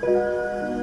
Música